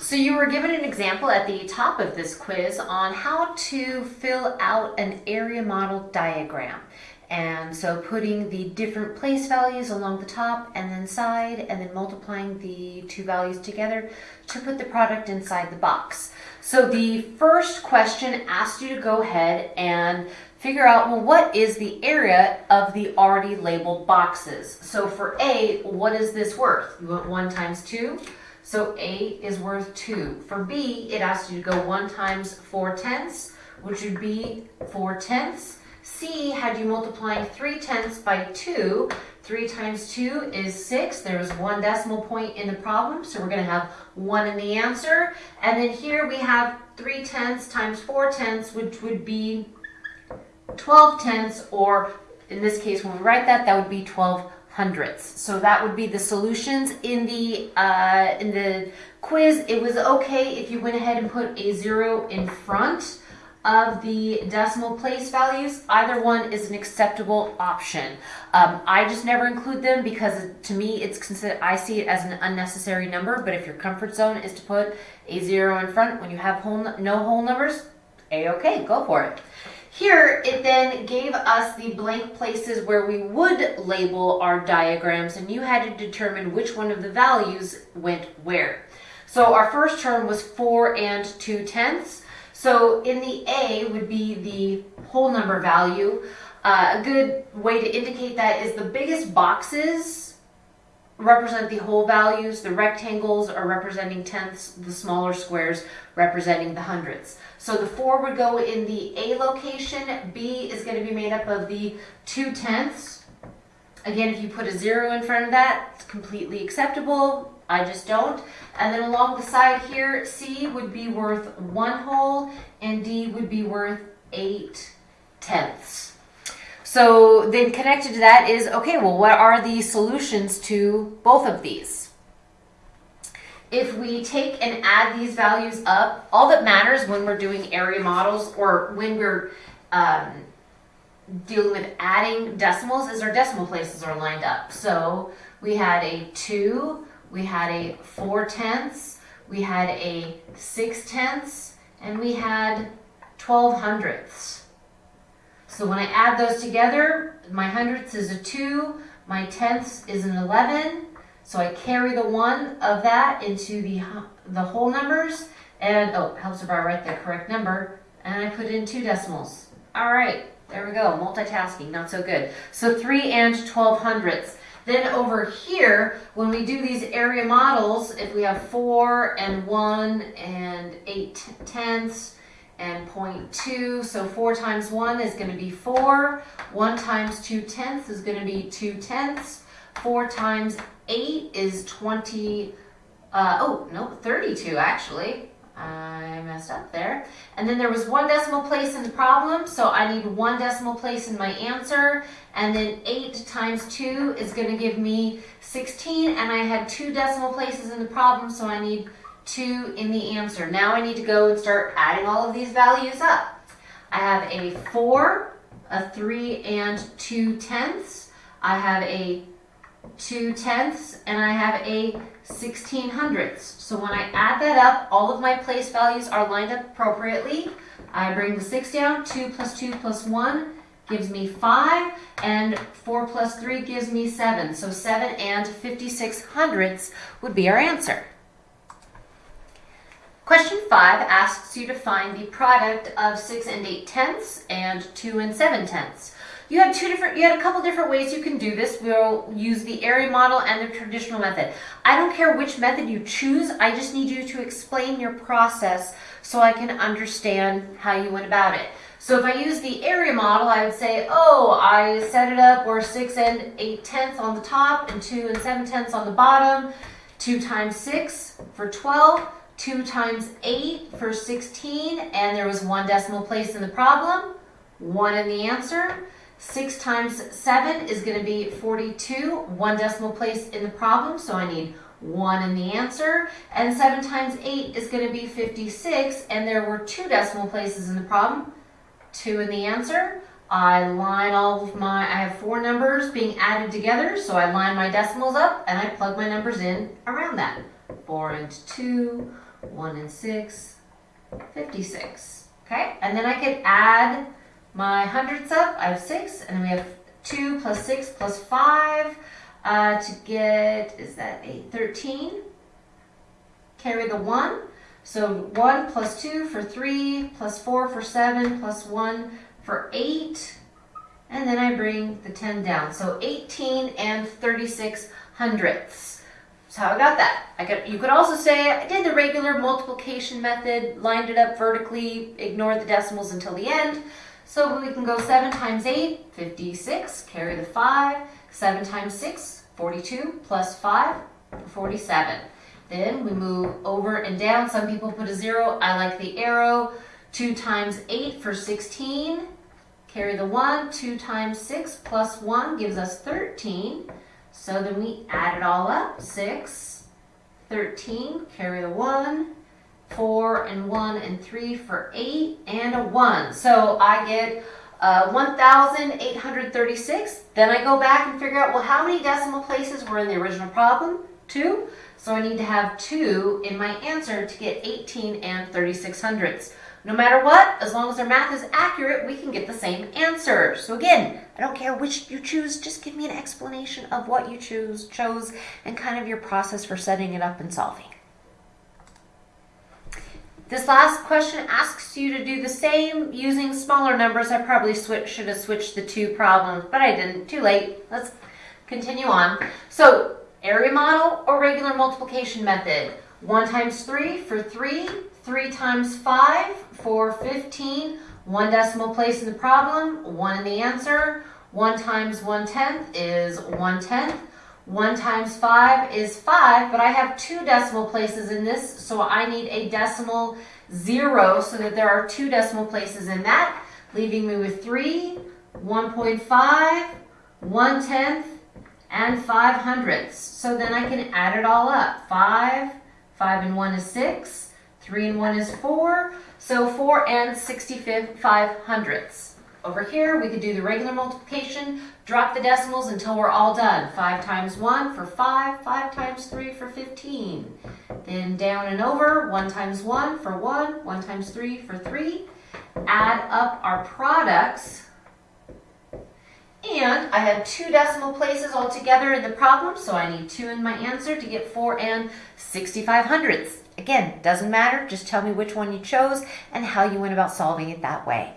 So you were given an example at the top of this quiz on how to fill out an area model diagram. And so putting the different place values along the top and then side and then multiplying the two values together to put the product inside the box. So the first question asked you to go ahead and figure out, well, what is the area of the already labeled boxes? So for A, what is this worth? You want one times two? So A is worth 2. For B, it asks you to go 1 times 4 tenths, which would be 4 tenths. C had you multiplying 3 tenths by 2. 3 times 2 is 6. There's one decimal point in the problem, so we're going to have 1 in the answer. And then here we have 3 tenths times 4 tenths, which would be 12 tenths, or in this case, when we write that, that would be 12 hundredths. So that would be the solutions. In the, uh, in the quiz, it was okay if you went ahead and put a zero in front of the decimal place values. Either one is an acceptable option. Um, I just never include them because to me, it's considered, I see it as an unnecessary number, but if your comfort zone is to put a zero in front when you have whole, no whole numbers, a-okay, go for it. Here, it then gave us the blank places where we would label our diagrams, and you had to determine which one of the values went where. So our first term was 4 and 2 tenths. So in the A would be the whole number value. Uh, a good way to indicate that is the biggest boxes represent the whole values. The rectangles are representing tenths, the smaller squares representing the hundredths. So the 4 would go in the A location. B is going to be made up of the 2 tenths. Again, if you put a 0 in front of that, it's completely acceptable. I just don't. And then along the side here, C would be worth 1 whole and D would be worth 8 tenths. So then connected to that is, okay, well, what are the solutions to both of these? If we take and add these values up, all that matters when we're doing area models or when we're um, dealing with adding decimals is our decimal places are lined up. So we had a 2, we had a 4 tenths, we had a 6 tenths, and we had 12 hundredths. So when I add those together, my hundredths is a 2, my tenths is an 11, so I carry the 1 of that into the, the whole numbers, and, oh, helps if I write the correct number, and I put in two decimals. All right, there we go, multitasking, not so good. So 3 and 12 hundredths. Then over here, when we do these area models, if we have 4 and 1 and 8 tenths, and 0.2. So 4 times 1 is going to be 4. 1 times 2 tenths is going to be 2 tenths. 4 times 8 is 20, uh, oh, no, 32 actually. I messed up there. And then there was one decimal place in the problem, so I need one decimal place in my answer. And then 8 times 2 is going to give me 16, and I had two decimal places in the problem, so I need 2 in the answer. Now I need to go and start adding all of these values up. I have a 4, a 3 and 2 tenths. I have a 2 tenths, and I have a 16 hundredths. So when I add that up, all of my place values are lined up appropriately. I bring the 6 down, 2 plus 2 plus 1 gives me 5, and 4 plus 3 gives me 7. So 7 and 56 hundredths would be our answer. Question 5 asks you to find the product of 6 and 8 tenths and 2 and 7 tenths. You had two different, you had a couple different ways you can do this. We'll use the area model and the traditional method. I don't care which method you choose, I just need you to explain your process so I can understand how you went about it. So if I use the area model, I would say, oh, I set it up where 6 and 8 tenths on the top and 2 and 7 tenths on the bottom. 2 times 6 for 12. 2 times 8 for 16, and there was one decimal place in the problem, 1 in the answer. 6 times 7 is going to be 42, one decimal place in the problem, so I need 1 in the answer. And 7 times 8 is going to be 56, and there were two decimal places in the problem, 2 in the answer. I line all of my, I have four numbers being added together, so I line my decimals up and I plug my numbers in around that. 4 and 2, 1 and 6, 56. Okay, and then I could add my hundredths up. I have 6, and then we have 2 plus 6 plus 5 uh, to get, is that 8? 13. Carry the 1. So 1 plus 2 for 3, plus 4 for 7, plus 1 for 8. And then I bring the 10 down. So 18 and 36 hundredths. That's how I got that. I could, you could also say I did the regular multiplication method, lined it up vertically, ignored the decimals until the end. So we can go 7 times 8, 56, carry the 5. 7 times 6, 42, plus 5, 47. Then we move over and down. Some people put a 0. I like the arrow. 2 times 8 for 16. Carry the 1. 2 times 6 plus 1 gives us 13. So then we add it all up. 6, 13, carry the 1, 4 and 1 and 3 for 8, and a 1. So I get uh, 1,836. Then I go back and figure out, well, how many decimal places were in the original problem? 2. So I need to have 2 in my answer to get 18 and 36 hundredths. No matter what, as long as our math is accurate, we can get the same answer. So again, I don't care which you choose, just give me an explanation of what you choose, chose and kind of your process for setting it up and solving. This last question asks you to do the same using smaller numbers. I probably switch, should have switched the two problems, but I didn't. Too late. Let's continue on. So, area model or regular multiplication method? 1 times 3 for 3, 3 times 5 for 15, one decimal place in the problem, one in the answer. 1 times 1 tenth is 1 tenth. 1 times 5 is 5, but I have two decimal places in this, so I need a decimal 0 so that there are two decimal places in that, leaving me with 3, 1.5, 1 tenth, and 5 hundredths. So then I can add it all up. 5, 5 and 1 is 6, 3 and 1 is 4, so 4 and 65 hundredths. Over here, we could do the regular multiplication, drop the decimals until we're all done. 5 times 1 for 5, 5 times 3 for 15. Then down and over, 1 times 1 for 1, 1 times 3 for 3. Add up our products. And I have two decimal places all together in the problem, so I need 2 in my answer to get 4 and 65 hundredths. Again, doesn't matter, just tell me which one you chose and how you went about solving it that way.